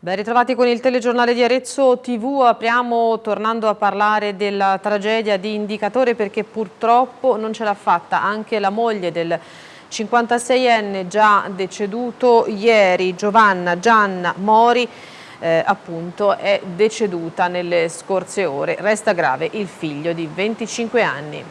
Ben ritrovati con il telegiornale di Arezzo TV, apriamo tornando a parlare della tragedia di Indicatore perché purtroppo non ce l'ha fatta anche la moglie del 56enne già deceduto ieri, Giovanna Gianna Mori, eh, appunto è deceduta nelle scorse ore. Resta grave il figlio di 25 anni.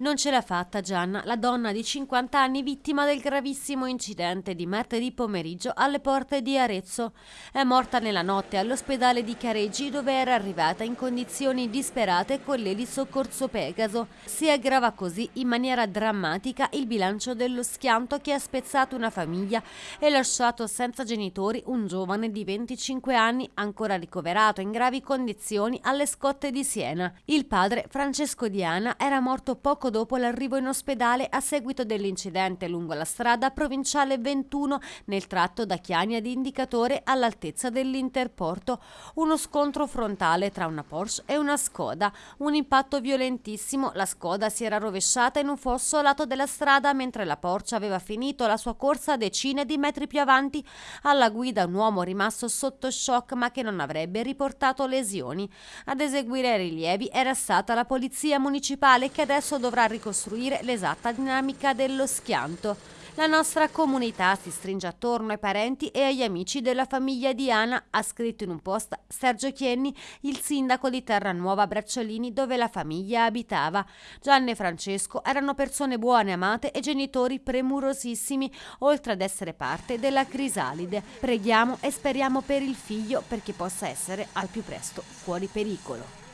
Non ce l'ha fatta Gianna, la donna di 50 anni vittima del gravissimo incidente di martedì pomeriggio alle porte di Arezzo. È morta nella notte all'ospedale di Careggi dove era arrivata in condizioni disperate con l'elisso soccorso Pegaso. Si aggrava così in maniera drammatica il bilancio dello schianto che ha spezzato una famiglia e lasciato senza genitori un giovane di 25 anni ancora ricoverato in gravi condizioni alle scotte di Siena. Il padre, Francesco Diana, era morto poco poco dopo l'arrivo in ospedale a seguito dell'incidente lungo la strada provinciale 21 nel tratto da Chiani ad Indicatore all'altezza dell'Interporto. Uno scontro frontale tra una Porsche e una Skoda. Un impatto violentissimo, la Skoda si era rovesciata in un fosso lato della strada mentre la Porsche aveva finito la sua corsa decine di metri più avanti. Alla guida un uomo rimasto sotto shock ma che non avrebbe riportato lesioni. Ad eseguire i rilievi era stata la polizia municipale che adesso dovrà dovrà ricostruire l'esatta dinamica dello schianto. La nostra comunità si stringe attorno ai parenti e agli amici della famiglia di Ana, ha scritto in un post Sergio Chienni, il sindaco di Terranuova Bracciolini dove la famiglia abitava. Gianni e Francesco erano persone buone, amate e genitori premurosissimi, oltre ad essere parte della crisalide. Preghiamo e speriamo per il figlio perché possa essere al più presto fuori pericolo.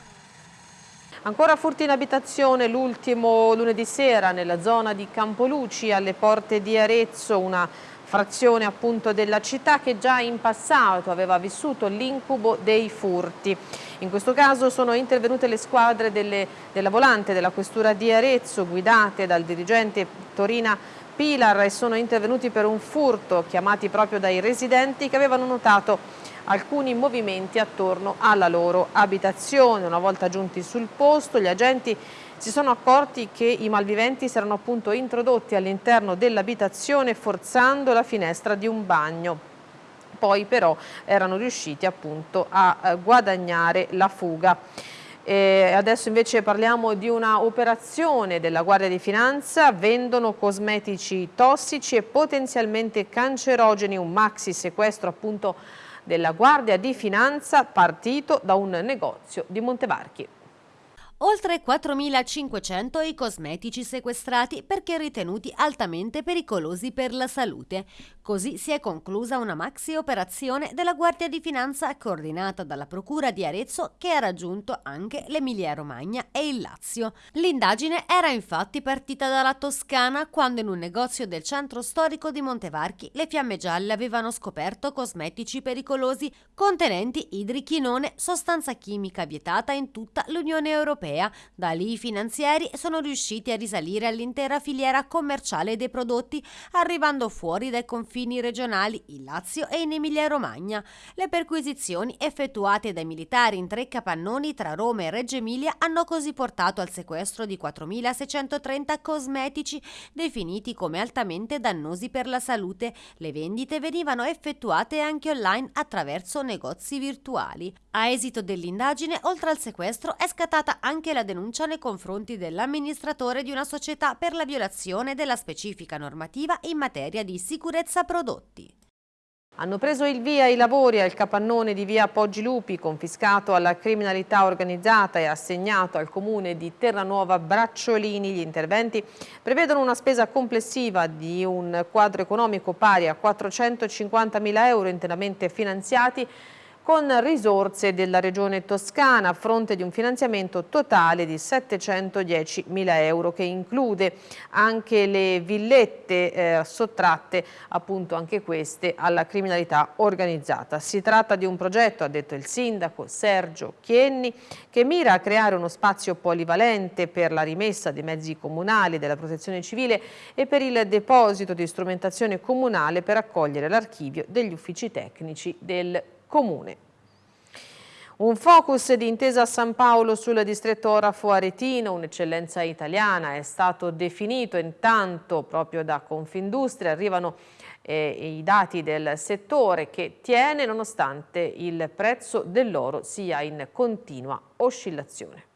Ancora furti in abitazione l'ultimo lunedì sera nella zona di Campoluci alle porte di Arezzo, una frazione appunto della città che già in passato aveva vissuto l'incubo dei furti. In questo caso sono intervenute le squadre delle, della volante della questura di Arezzo guidate dal dirigente Torina Pilar e sono intervenuti per un furto chiamati proprio dai residenti che avevano notato alcuni movimenti attorno alla loro abitazione. Una volta giunti sul posto gli agenti si sono accorti che i malviventi si erano appunto introdotti all'interno dell'abitazione forzando la finestra di un bagno. Poi però erano riusciti appunto a eh, guadagnare la fuga. E adesso invece parliamo di una operazione della Guardia di Finanza, vendono cosmetici tossici e potenzialmente cancerogeni, un maxi sequestro appunto della Guardia di Finanza partito da un negozio di Montevarchi. Oltre 4.500 i cosmetici sequestrati perché ritenuti altamente pericolosi per la salute. Così si è conclusa una maxi operazione della Guardia di Finanza coordinata dalla Procura di Arezzo che ha raggiunto anche l'Emilia Romagna e il Lazio. L'indagine era infatti partita dalla Toscana quando in un negozio del centro storico di Montevarchi le fiamme gialle avevano scoperto cosmetici pericolosi contenenti idrichinone, sostanza chimica vietata in tutta l'Unione Europea europea. Da lì i finanzieri sono riusciti a risalire all'intera filiera commerciale dei prodotti, arrivando fuori dai confini regionali in Lazio e in Emilia-Romagna. Le perquisizioni effettuate dai militari in tre capannoni tra Roma e Reggio Emilia hanno così portato al sequestro di 4.630 cosmetici definiti come altamente dannosi per la salute. Le vendite venivano effettuate anche online attraverso negozi virtuali. A esito dell'indagine, oltre al sequestro, è scattata anche la denuncia nei confronti dell'amministratore di una società per la violazione della specifica normativa in materia di sicurezza prodotti. Hanno preso il via i lavori al capannone di via Poggi Lupi, confiscato alla criminalità organizzata e assegnato al comune di Terranuova Bracciolini. Gli interventi prevedono una spesa complessiva di un quadro economico pari a 450.000 euro interamente finanziati con risorse della Regione Toscana a fronte di un finanziamento totale di 710 mila euro che include anche le villette eh, sottratte appunto anche queste alla criminalità organizzata. Si tratta di un progetto, ha detto il sindaco Sergio Chienni, che mira a creare uno spazio polivalente per la rimessa dei mezzi comunali della protezione civile e per il deposito di strumentazione comunale per accogliere l'archivio degli uffici tecnici del comune. Un focus di intesa San Paolo sul distretto Orafo Aretino, un'eccellenza italiana, è stato definito intanto proprio da Confindustria, arrivano eh, i dati del settore che tiene nonostante il prezzo dell'oro sia in continua oscillazione.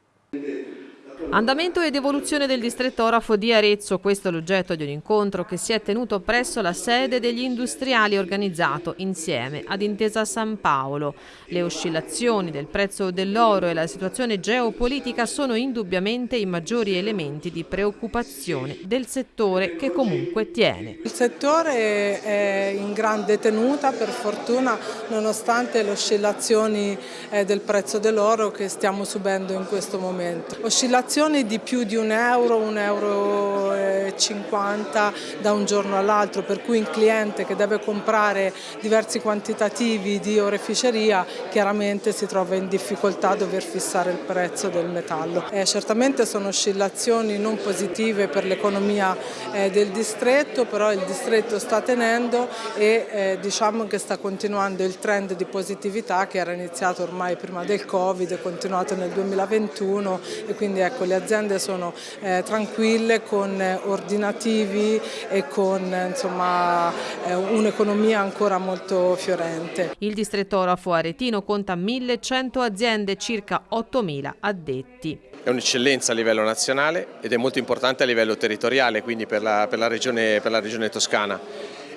Andamento ed evoluzione del distretto orafo di Arezzo, questo è l'oggetto di un incontro che si è tenuto presso la sede degli industriali organizzato insieme ad Intesa San Paolo. Le oscillazioni del prezzo dell'oro e la situazione geopolitica sono indubbiamente i maggiori elementi di preoccupazione del settore che comunque tiene. Il settore è in grande tenuta per fortuna nonostante le oscillazioni eh, del prezzo dell'oro che stiamo subendo in questo momento. Oscillazioni variazioni di più di un euro, un euro e 50 da un giorno all'altro, per cui un cliente che deve comprare diversi quantitativi di oreficeria chiaramente si trova in difficoltà a dover fissare il prezzo del metallo. Eh, certamente sono oscillazioni non positive per l'economia eh, del distretto, però il distretto sta tenendo e eh, diciamo che sta continuando il trend di positività che era iniziato ormai prima del Covid, è continuato nel 2021 e quindi ecco ecco, le aziende sono eh, tranquille con eh, ordinativi e con eh, un'economia ancora molto fiorente. Il distretto orafo aretino conta 1100 aziende, circa 8000 addetti. È un'eccellenza a livello nazionale ed è molto importante a livello territoriale, quindi per la, per la, regione, per la regione toscana.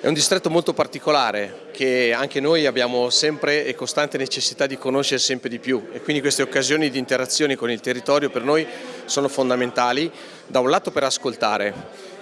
È un distretto molto particolare che anche noi abbiamo sempre e costante necessità di conoscere sempre di più. E quindi queste occasioni di interazione con il territorio per noi sono fondamentali, da un lato per ascoltare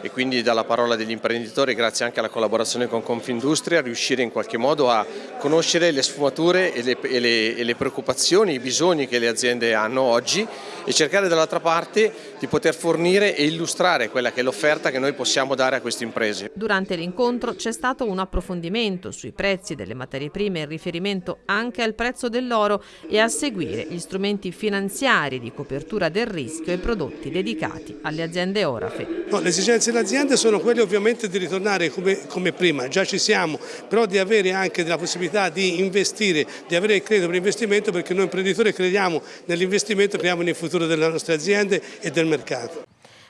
e quindi dalla parola degli imprenditori grazie anche alla collaborazione con Confindustria riuscire in qualche modo a conoscere le sfumature e le, e le, e le preoccupazioni, i bisogni che le aziende hanno oggi e cercare dall'altra parte di poter fornire e illustrare quella che è l'offerta che noi possiamo dare a queste imprese. Durante l'incontro c'è stato un approfondimento sui prezzi delle materie prime in riferimento anche al prezzo dell'oro e a seguire gli strumenti finanziari di copertura del rischio e prodotti dedicati alle aziende orafe. No, le esigenze delle aziende sono quelle ovviamente di ritornare come, come, prima, già ci siamo, però di avere anche la possibilità di investire, di avere il credito per investimento perché noi imprenditori crediamo nell'investimento, crediamo nel futuro delle nostre aziende e del mercato.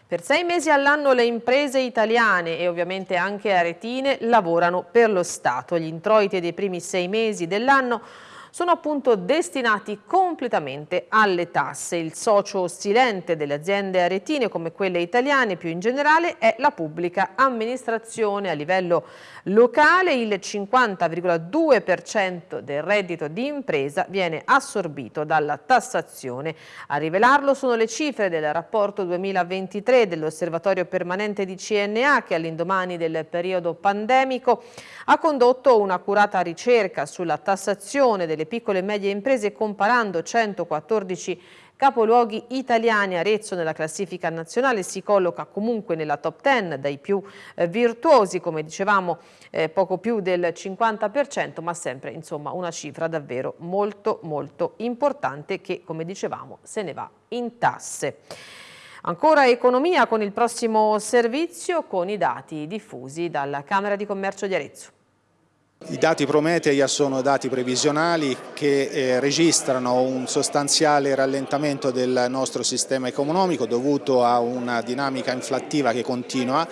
Per sei mesi all'anno le imprese italiane e ovviamente anche aretine lavorano per lo Stato. Gli introiti dei primi sei mesi dell'anno sono appunto destinati completamente alle tasse. Il socio silente delle aziende aretine come quelle italiane più in generale è la pubblica amministrazione a livello locale. Il 50,2% del reddito di impresa viene assorbito dalla tassazione. A rivelarlo sono le cifre del rapporto 2023 dell'Osservatorio Permanente di CNA che all'indomani del periodo pandemico ha condotto un'accurata ricerca sulla tassazione delle piccole e medie imprese comparando 114 capoluoghi italiani. Arezzo nella classifica nazionale si colloca comunque nella top 10 dai più eh, virtuosi, come dicevamo eh, poco più del 50%, ma sempre insomma una cifra davvero molto molto importante che come dicevamo se ne va in tasse. Ancora economia con il prossimo servizio con i dati diffusi dalla Camera di Commercio di Arezzo. I dati Prometeia sono dati previsionali che eh, registrano un sostanziale rallentamento del nostro sistema economico dovuto a una dinamica inflattiva che continua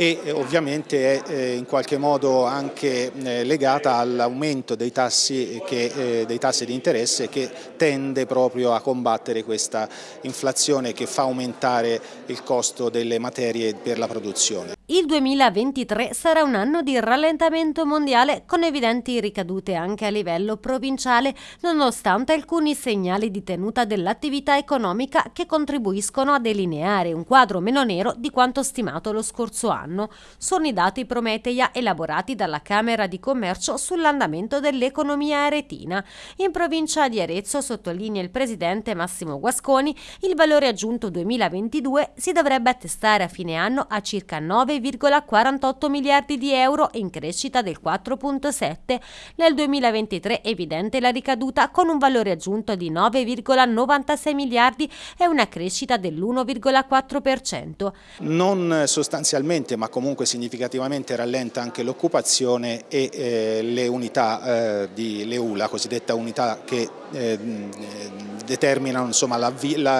e eh, ovviamente è eh, in qualche modo anche eh, legata all'aumento dei, dei tassi di interesse che tende proprio a combattere questa inflazione che fa aumentare il costo delle materie per la produzione. Il 2023 sarà un anno di rallentamento mondiale con evidenti ricadute anche a livello provinciale, nonostante alcuni segnali di tenuta dell'attività economica che contribuiscono a delineare un quadro meno nero di quanto stimato lo scorso anno. Sono i dati Prometeia elaborati dalla Camera di Commercio sull'andamento dell'economia aretina. In provincia di Arezzo, sottolinea il presidente Massimo Guasconi, il valore aggiunto 2022 si dovrebbe attestare a fine anno a circa 9 9,48 miliardi di euro in crescita del 4,7. Nel 2023 evidente la ricaduta con un valore aggiunto di 9,96 miliardi e una crescita dell'1,4%. Non sostanzialmente ma comunque significativamente rallenta anche l'occupazione e eh, le unità eh, di Leula, cosiddetta unità che eh, determinano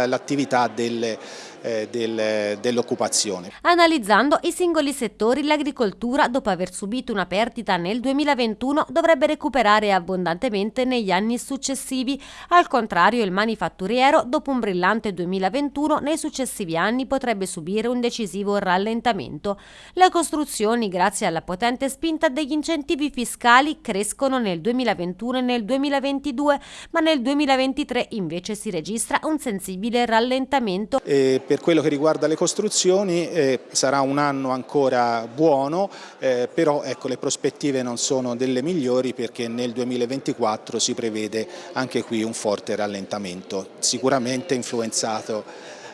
l'attività delle eh, del, dell'occupazione. Analizzando i singoli settori, l'agricoltura, dopo aver subito una perdita nel 2021, dovrebbe recuperare abbondantemente negli anni successivi. Al contrario, il manifatturiero, dopo un brillante 2021, nei successivi anni potrebbe subire un decisivo rallentamento. Le costruzioni, grazie alla potente spinta degli incentivi fiscali, crescono nel 2021 e nel 2022, ma nel 2023 invece si registra un sensibile rallentamento. E per quello che riguarda le costruzioni eh, sarà un anno ancora buono, eh, però ecco, le prospettive non sono delle migliori perché nel 2024 si prevede anche qui un forte rallentamento, sicuramente influenzato,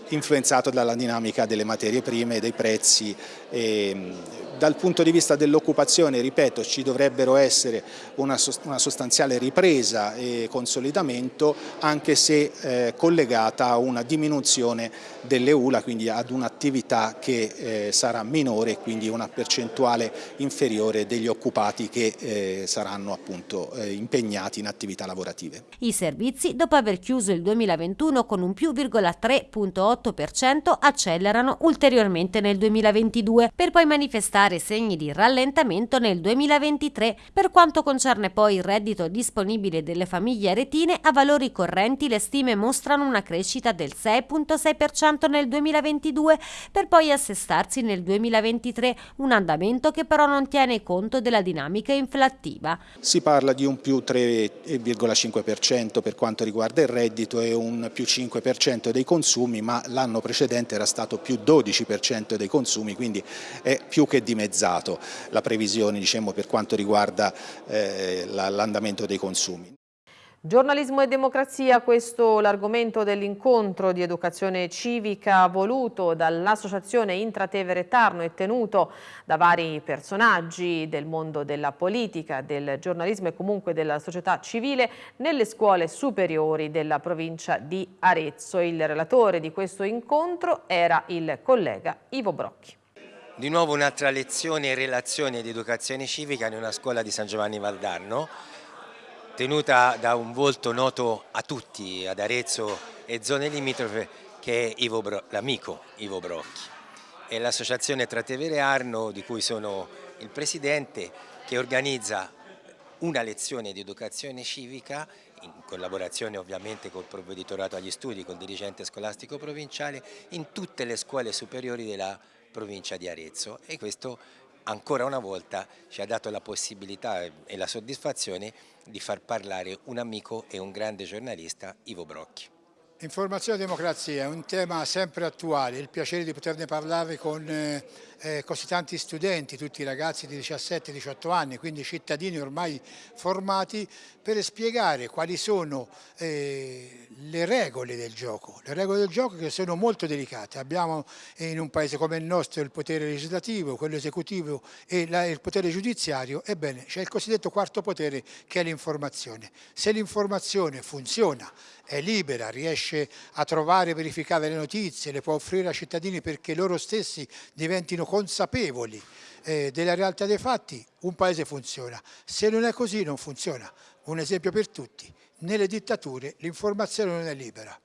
influenzato dalla dinamica delle materie prime, dei prezzi. E, dal punto di vista dell'occupazione, ripeto, ci dovrebbero essere una, sostanziale ripresa e consolidamento anche se eh, collegata a una diminuzione delle ULA, quindi ad un'attività che eh, sarà minore e quindi una percentuale inferiore degli occupati che eh, saranno appunto impegnati in attività lavorative. I servizi, dopo aver chiuso il 2021 con un più 3,8%, accelerano ulteriormente nel 2022 per poi manifestare dare segni di rallentamento nel 2023. Per quanto concerne poi il reddito disponibile delle famiglie aretine, a valori correnti le stime mostrano una crescita del 6,6% nel 2022 per poi assestarsi nel 2023, un andamento che però non tiene conto della dinamica inflattiva. Si parla di un più 3,5% per quanto riguarda il reddito e un più 5% dei consumi, ma l'anno precedente era stato più 12% dei consumi, quindi è più che dimezzato dimezzato la previsione diciamo, per quanto riguarda eh, l'andamento dei consumi. Giornalismo e democrazia, questo l'argomento dell'incontro di educazione civica voluto dall'Associazione Intratevere Tarno e tenuto da vari personaggi del mondo della politica, del giornalismo e comunque della società civile nelle scuole superiori della provincia di Arezzo. Il relatore di questo incontro era il collega Ivo Brocchi. Di nuovo un'altra lezione e relazione di educazione civica in una scuola di San Giovanni Valdarno, tenuta da un volto noto a tutti, ad Arezzo e zone limitrofe, che è l'amico Ivo Brocchi. È l'associazione Tratevere Arno, di cui sono il presidente, che organizza una lezione di educazione civica in collaborazione ovviamente col provveditorato agli studi, col dirigente scolastico provinciale, in tutte le scuole superiori della provincia di Arezzo e questo ancora una volta ci ha dato la possibilità e la soddisfazione di far parlare un amico e un grande giornalista, Ivo Brocchi. Informazione e democrazia è un tema sempre attuale, il piacere di poterne parlare con eh, eh, così tanti studenti, tutti ragazzi di 17-18 anni, quindi cittadini ormai formati, per spiegare quali sono eh, le regole del gioco. Le regole del gioco che sono molto delicate. Abbiamo in un paese come il nostro il potere legislativo, quello esecutivo e la, il potere giudiziario, ebbene c'è il cosiddetto quarto potere che è l'informazione. Se l'informazione funziona, è libera, riesce a trovare e verificare le notizie, le può offrire ai cittadini perché loro stessi diventino consapevoli eh, della realtà dei fatti, un paese funziona. Se non è così non funziona. Un esempio per tutti, nelle dittature l'informazione non è libera.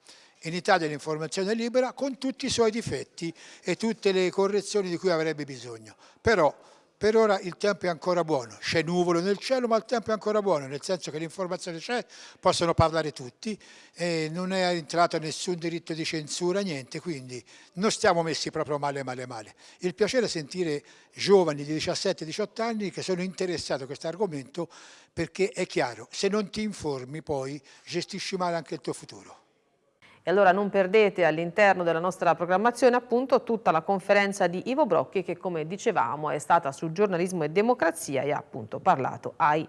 In Italia l'informazione è libera con tutti i suoi difetti e tutte le correzioni di cui avrebbe bisogno. Però per ora il tempo è ancora buono, c'è nuvolo nel cielo ma il tempo è ancora buono, nel senso che l'informazione c'è, possono parlare tutti, non è entrato nessun diritto di censura, niente, quindi non stiamo messi proprio male male male. Il piacere è sentire giovani di 17-18 anni che sono interessati a questo argomento perché è chiaro, se non ti informi poi gestisci male anche il tuo futuro. E allora non perdete all'interno della nostra programmazione appunto tutta la conferenza di Ivo Brocchi che come dicevamo è stata su giornalismo e democrazia e ha appunto parlato ai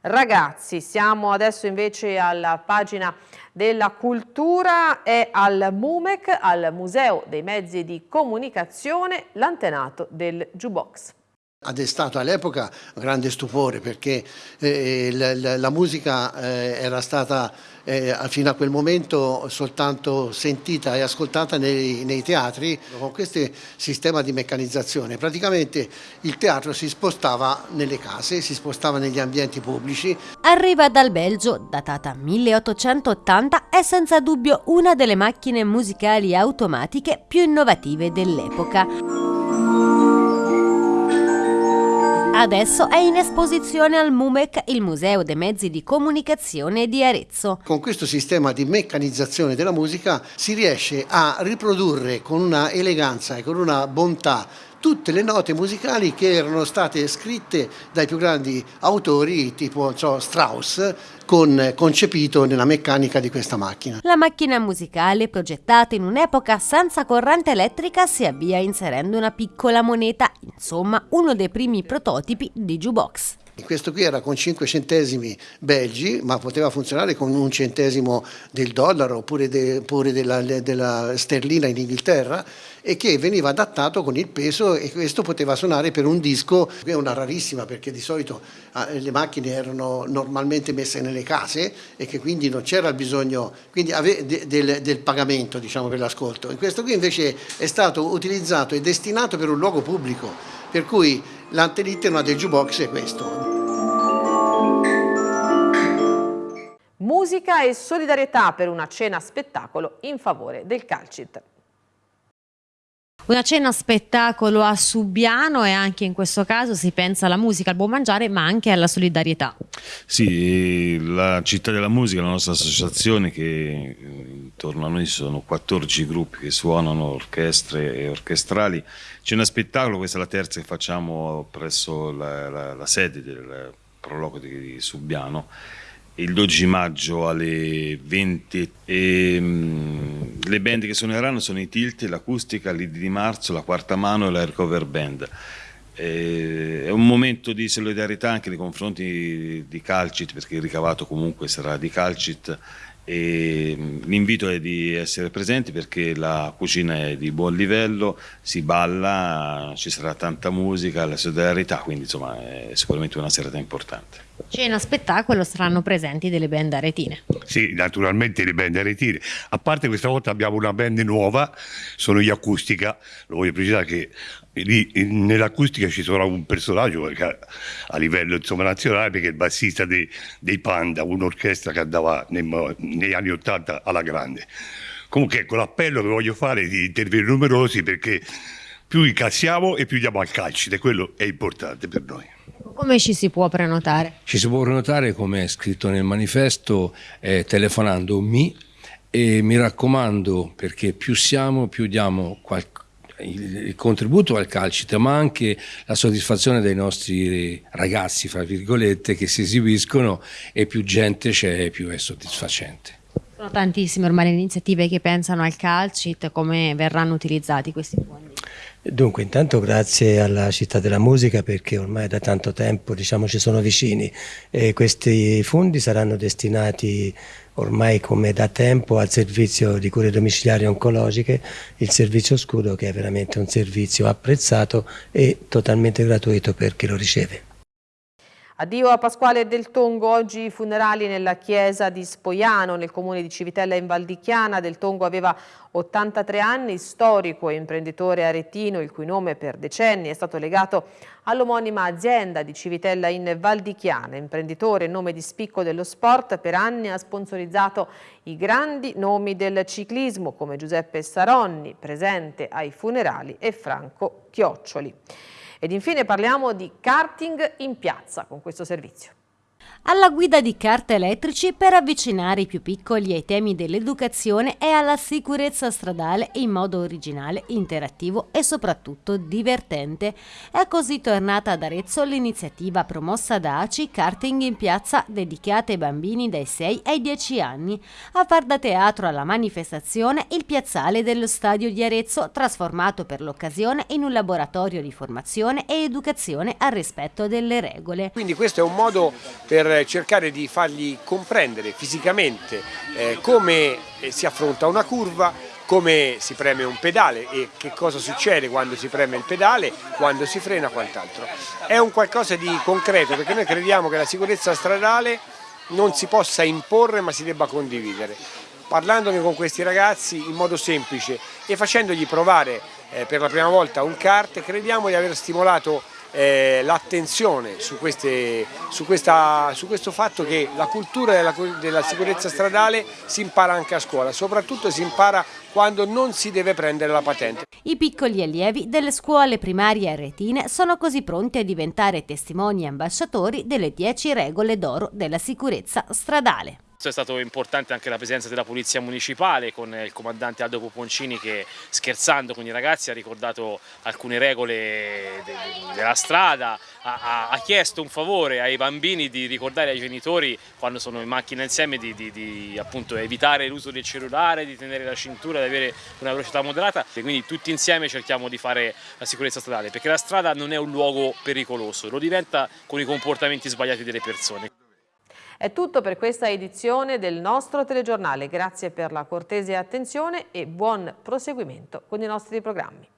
ragazzi. Siamo adesso invece alla pagina della cultura e al MUMEC, al Museo dei Mezzi di Comunicazione, l'antenato del Jukebox. Ha destato all'epoca grande stupore perché eh, la, la, musica eh, era stata eh, fino a quel momento soltanto sentita e ascoltata nei, nei, teatri. Con questo sistema di meccanizzazione praticamente il teatro si spostava nelle case, si spostava negli ambienti pubblici. Arriva dal Belgio, datata 1880, è senza dubbio una delle macchine musicali automatiche più innovative dell'epoca. Adesso è in esposizione al MUMEC, il Museo dei Mezzi di Comunicazione di Arezzo. Con questo sistema di meccanizzazione della musica si riesce a riprodurre con una eleganza e con una bontà tutte le note musicali che erano state scritte dai più grandi autori tipo so, Strauss con, concepito nella meccanica di questa macchina. La macchina musicale progettata in un'epoca senza corrente elettrica si avvia inserendo una piccola moneta, insomma uno dei primi prototipi di jukebox. Questo qui era con 5 centesimi belgi, ma poteva funzionare con un centesimo del dollaro oppure, de, della, della, sterlina in Inghilterra e che veniva adattato con il peso e questo poteva suonare per un disco, che è una rarissima perché di solito eh, le macchine erano normalmente messe nelle case e che quindi non c'era il bisogno de, del, del, pagamento diciamo, per l'ascolto. Questo qui invece è stato utilizzato e destinato per un luogo pubblico, per cui l'antenitema del jukebox è questo. Musica e solidarietà per una cena spettacolo in favore del Calcit. Una cena spettacolo a Subiano e anche in questo caso si pensa alla musica, al buon mangiare ma anche alla solidarietà. Sì, la Città della Musica, la nostra associazione che intorno a noi sono 14 gruppi che suonano orchestre e orchestrali. Cena spettacolo, questa è la terza che facciamo presso la, la, la sede del prologo di Subiano il 12 maggio alle 20 e, um, le band che suoneranno sono i Tilt, l'Acustica, l'Idi di Marzo, la Quarta Mano e la Recover Band. E, è un momento di solidarietà anche nei confronti di, Calcit perché il ricavato comunque sarà di Calcit e l'invito è di essere presenti perché la cucina è di buon livello, si balla, ci sarà tanta musica, la solidarietà, quindi insomma è sicuramente una serata importante. Cena spettacolo saranno presenti delle band aretine. Sì, naturalmente le band aretine. A parte questa volta abbiamo una band nuova, sono gli Acustica, lo voglio precisare che nell'acustica ci sarà un personaggio a livello insomma, nazionale perché è il bassista dei, dei Panda, un'orchestra che andava nei, negli anni Ottanta alla grande. Comunque ecco l'appello che voglio fare di intervenire numerosi perché più incassiamo e più diamo al calcio e quello è importante per noi. Come ci si può prenotare? Ci si può prenotare come è scritto nel manifesto eh, telefonando mi e mi raccomando perché più siamo più diamo il contributo al calcito, ma anche la soddisfazione dei nostri ragazzi, fra virgolette, che si esibiscono e più gente c'è, più è soddisfacente. Sono tantissime ormai le iniziative che pensano al calcit, come verranno utilizzati questi fondi? Dunque, intanto grazie alla Città della Musica perché ormai da tanto tempo diciamo, ci sono vicini e questi fondi saranno destinati ormai come da tempo al servizio di cure domiciliari oncologiche, il servizio scudo che è veramente un servizio apprezzato e totalmente gratuito per chi lo riceve. Addio a Pasquale Del Tongo, oggi i funerali nella chiesa di Spoiano, nel comune di Civitella in Valdichiana. Del Tongo aveva 83 anni, storico e imprenditore aretino, il cui nome per decenni è stato legato all'omonima azienda di Civitella in Valdichiana. Imprenditore, nome di spicco dello sport, per anni ha sponsorizzato i grandi nomi del ciclismo come Giuseppe Saronni, presente ai funerali, e Franco Chioccioli. Ed infine parliamo di karting in piazza con questo servizio alla guida di carte elettrici per avvicinare i più piccoli ai temi dell'educazione e alla sicurezza stradale in modo originale, interattivo e soprattutto divertente. È così tornata ad Arezzo l'iniziativa promossa da ACI Karting in Piazza dedicata ai bambini dai 6 ai 10 anni. A far da teatro alla manifestazione il piazzale dello stadio di Arezzo trasformato per l'occasione in un laboratorio di formazione e educazione al rispetto delle regole. Quindi questo è un modo per cercare di fargli comprendere fisicamente eh, come eh, si affronta una curva, come si preme un pedale e che cosa succede quando si preme il pedale, quando si frena, quant'altro. È un qualcosa di concreto perché noi crediamo che la sicurezza stradale non si possa imporre ma si debba condividere. Parlandone con questi ragazzi in modo semplice e facendogli provare eh, per la prima volta un kart, crediamo di aver stimolato eh, l'attenzione su, su, su, questo fatto che la cultura della, della sicurezza stradale si impara anche a scuola, soprattutto si impara quando non si deve prendere la patente. I piccoli allievi delle scuole primarie aretine sono così pronti a diventare testimoni e ambasciatori delle 10 regole d'oro della sicurezza stradale. È stato importante anche la presenza della Polizia Municipale con il comandante Aldo Poponcini che scherzando con i ragazzi ha ricordato alcune regole de della strada, ha, ha, chiesto un favore ai bambini di ricordare ai genitori quando sono in macchina insieme di, di, di appunto, evitare l'uso del cellulare, di tenere la cintura, di avere una velocità moderata e quindi tutti insieme cerchiamo di fare la sicurezza stradale perché la strada non è un luogo pericoloso, lo diventa con i comportamenti sbagliati delle persone. È tutto per questa edizione del nostro telegiornale. Grazie per la cortese attenzione e buon proseguimento con i nostri programmi.